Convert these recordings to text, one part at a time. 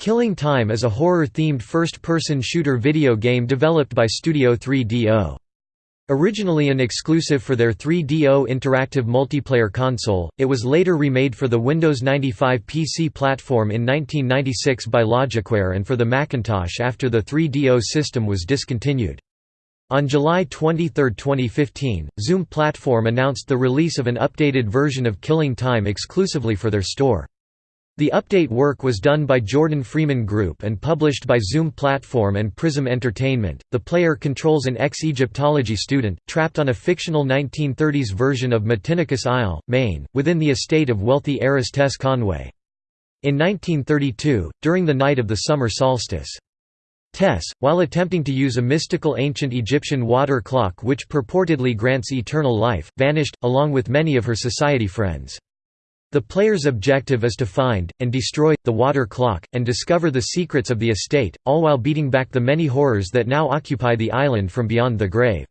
Killing Time is a horror-themed first-person shooter video game developed by Studio 3DO. Originally an exclusive for their 3DO interactive multiplayer console, it was later remade for the Windows 95 PC platform in 1996 by Logicware and for the Macintosh after the 3DO system was discontinued. On July 23, 2015, Zoom Platform announced the release of an updated version of Killing Time exclusively for their store. The update work was done by Jordan Freeman Group and published by Zoom Platform and Prism Entertainment. The player controls an ex Egyptology student, trapped on a fictional 1930s version of Matinicus Isle, Maine, within the estate of wealthy heiress Tess Conway. In 1932, during the night of the summer solstice, Tess, while attempting to use a mystical ancient Egyptian water clock which purportedly grants eternal life, vanished, along with many of her society friends. The player's objective is to find, and destroy, the water clock, and discover the secrets of the estate, all while beating back the many horrors that now occupy the island from beyond the grave.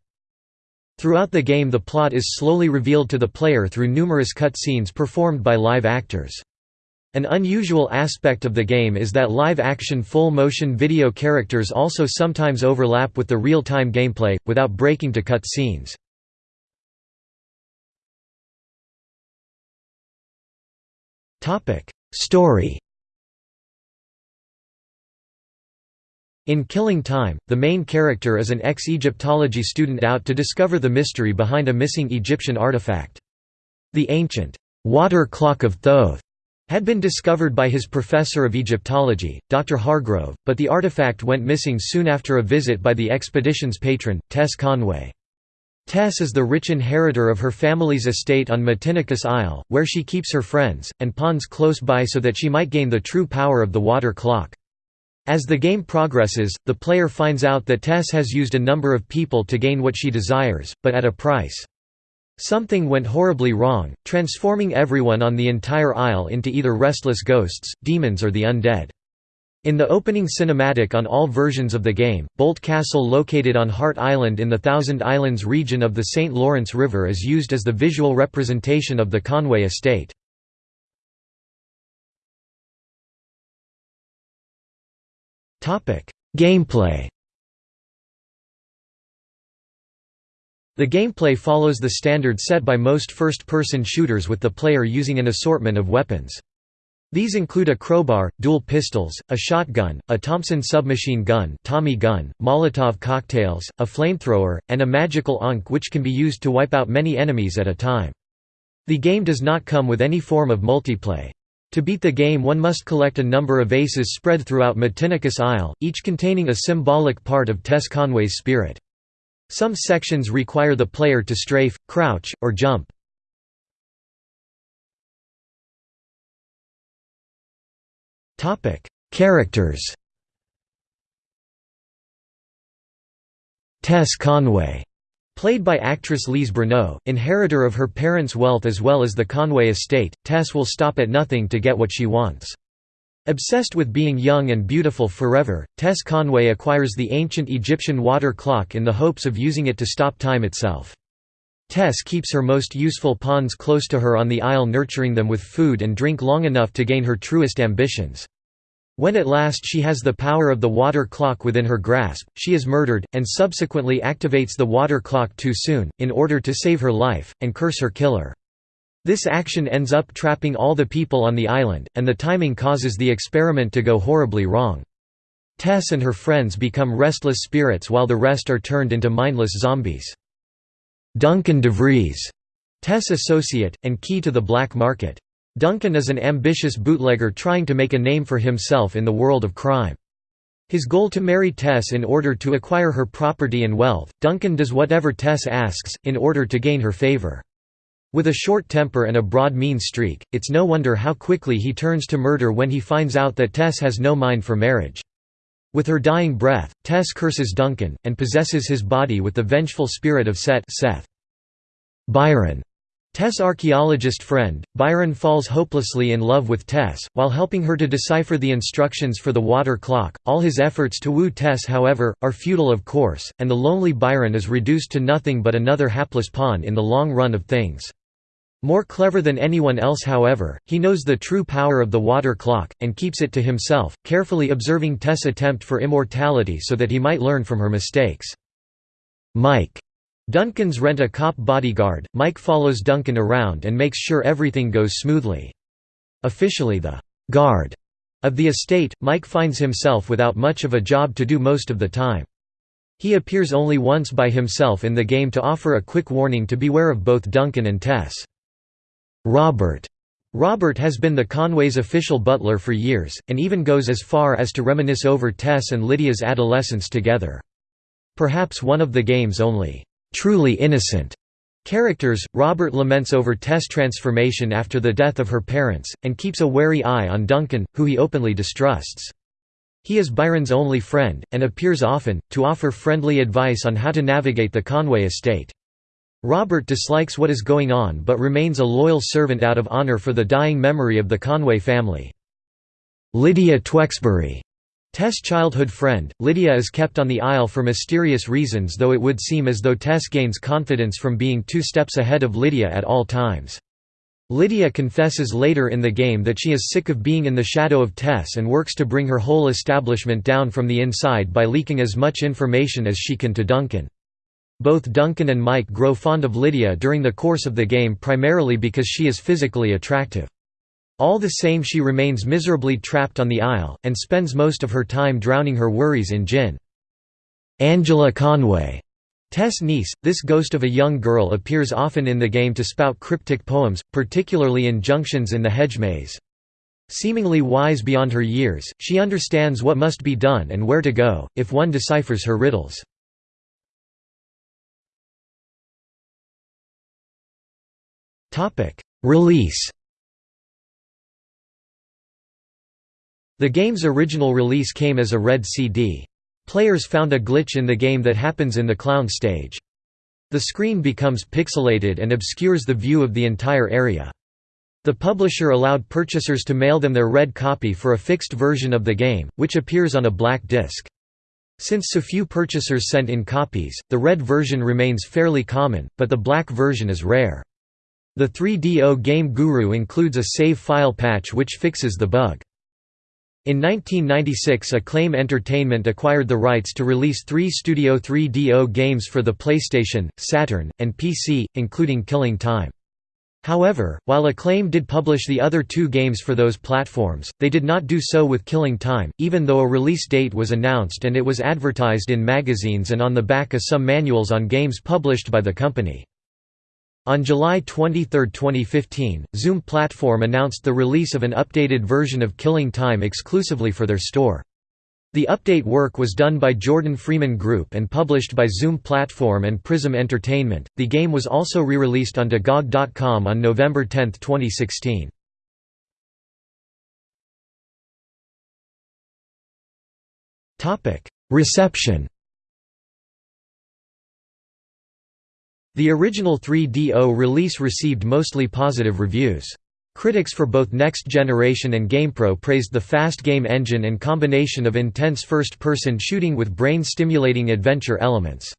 Throughout the game the plot is slowly revealed to the player through numerous cutscenes performed by live actors. An unusual aspect of the game is that live-action full-motion video characters also sometimes overlap with the real-time gameplay, without breaking to cut scenes. Story In Killing Time, the main character is an ex-Egyptology student out to discover the mystery behind a missing Egyptian artifact. The ancient, "'water clock of Thoth' had been discovered by his professor of Egyptology, Dr. Hargrove, but the artifact went missing soon after a visit by the expedition's patron, Tess Conway. Tess is the rich inheritor of her family's estate on Matinicus Isle, where she keeps her friends, and pawns close by so that she might gain the true power of the water clock. As the game progresses, the player finds out that Tess has used a number of people to gain what she desires, but at a price. Something went horribly wrong, transforming everyone on the entire isle into either restless ghosts, demons or the undead. In the opening cinematic on all versions of the game, Boldt Castle located on Heart Island in the Thousand Islands region of the St. Lawrence River is used as the visual representation of the Conway estate. Gameplay The gameplay follows the standard set by most first-person shooters with the player using an assortment of weapons. These include a crowbar, dual pistols, a shotgun, a Thompson submachine gun, Tommy gun, Molotov cocktails, a flamethrower, and a magical ankh which can be used to wipe out many enemies at a time. The game does not come with any form of multiplay. To beat the game one must collect a number of aces spread throughout Matinicus Isle, each containing a symbolic part of Tess Conway's spirit. Some sections require the player to strafe, crouch, or jump. Topic: Characters. Tess Conway, played by actress Lise Bruneau, inheritor of her parents' wealth as well as the Conway estate, Tess will stop at nothing to get what she wants. Obsessed with being young and beautiful forever, Tess Conway acquires the ancient Egyptian water clock in the hopes of using it to stop time itself. Tess keeps her most useful pawns close to her on the isle nurturing them with food and drink long enough to gain her truest ambitions. When at last she has the power of the water clock within her grasp, she is murdered, and subsequently activates the water clock too soon, in order to save her life, and curse her killer. This action ends up trapping all the people on the island, and the timing causes the experiment to go horribly wrong. Tess and her friends become restless spirits while the rest are turned into mindless zombies. Duncan DeVries, Tess' associate, and key to the black market. Duncan is an ambitious bootlegger trying to make a name for himself in the world of crime. His goal to marry Tess in order to acquire her property and wealth, Duncan does whatever Tess asks, in order to gain her favor. With a short temper and a broad mean streak, it's no wonder how quickly he turns to murder when he finds out that Tess has no mind for marriage. With her dying breath, Tess curses Duncan, and possesses his body with the vengeful spirit of Set Seth. Byron. Tess' archaeologist friend, Byron falls hopelessly in love with Tess, while helping her to decipher the instructions for the water clock. All his efforts to woo Tess however, are futile of course, and the lonely Byron is reduced to nothing but another hapless pawn in the long run of things. More clever than anyone else however, he knows the true power of the water clock, and keeps it to himself, carefully observing Tess' attempt for immortality so that he might learn from her mistakes. Mike. Duncan's rent-a-cop bodyguard, Mike follows Duncan around and makes sure everything goes smoothly. Officially the «guard» of the estate, Mike finds himself without much of a job to do most of the time. He appears only once by himself in the game to offer a quick warning to beware of both Duncan and Tess. Robert Robert has been the Conways' official butler for years, and even goes as far as to reminisce over Tess and Lydia's adolescence together. Perhaps one of the game's only truly innocent characters, Robert laments over Tess' transformation after the death of her parents, and keeps a wary eye on Duncan, who he openly distrusts. He is Byron's only friend, and appears often, to offer friendly advice on how to navigate the Conway estate. Robert dislikes what is going on but remains a loyal servant out of honor for the dying memory of the Conway family. Lydia Twexbury Tess' childhood friend, Lydia is kept on the Isle for mysterious reasons though it would seem as though Tess gains confidence from being two steps ahead of Lydia at all times. Lydia confesses later in the game that she is sick of being in the shadow of Tess and works to bring her whole establishment down from the inside by leaking as much information as she can to Duncan. Both Duncan and Mike grow fond of Lydia during the course of the game primarily because she is physically attractive. All the same she remains miserably trapped on the Isle, and spends most of her time drowning her worries in gin. Angela Conway Tess' niece, this ghost of a young girl appears often in the game to spout cryptic poems, particularly in Junctions in the Hedge Maze. Seemingly wise beyond her years, she understands what must be done and where to go, if one deciphers her riddles. Release The game's original release came as a red CD. Players found a glitch in the game that happens in the clown stage. The screen becomes pixelated and obscures the view of the entire area. The publisher allowed purchasers to mail them their red copy for a fixed version of the game, which appears on a black disc. Since so few purchasers sent in copies, the red version remains fairly common, but the black version is rare. The 3DO Game Guru includes a save file patch which fixes the bug. In 1996 Acclaim Entertainment acquired the rights to release three Studio 3DO games for the PlayStation, Saturn, and PC, including Killing Time. However, while Acclaim did publish the other two games for those platforms, they did not do so with Killing Time, even though a release date was announced and it was advertised in magazines and on the back of some manuals on games published by the company. On July 23, 2015, Zoom Platform announced the release of an updated version of Killing Time exclusively for their store. The update work was done by Jordan Freeman Group and published by Zoom Platform and Prism Entertainment. The game was also re-released onto GOG.com on November 10, 2016. Topic: Reception The original 3DO release received mostly positive reviews. Critics for both Next Generation and GamePro praised the fast game engine and combination of intense first-person shooting with brain-stimulating adventure elements.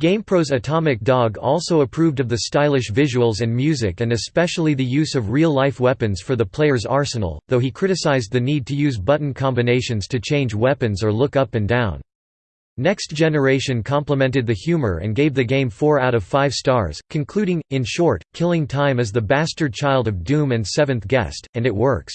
GamePro's Atomic Dog also approved of the stylish visuals and music and especially the use of real-life weapons for the player's arsenal, though he criticized the need to use button combinations to change weapons or look up and down. Next Generation complimented the humor and gave the game 4 out of 5 stars, concluding, in short, Killing Time is the bastard child of Doom and Seventh Guest, and it works.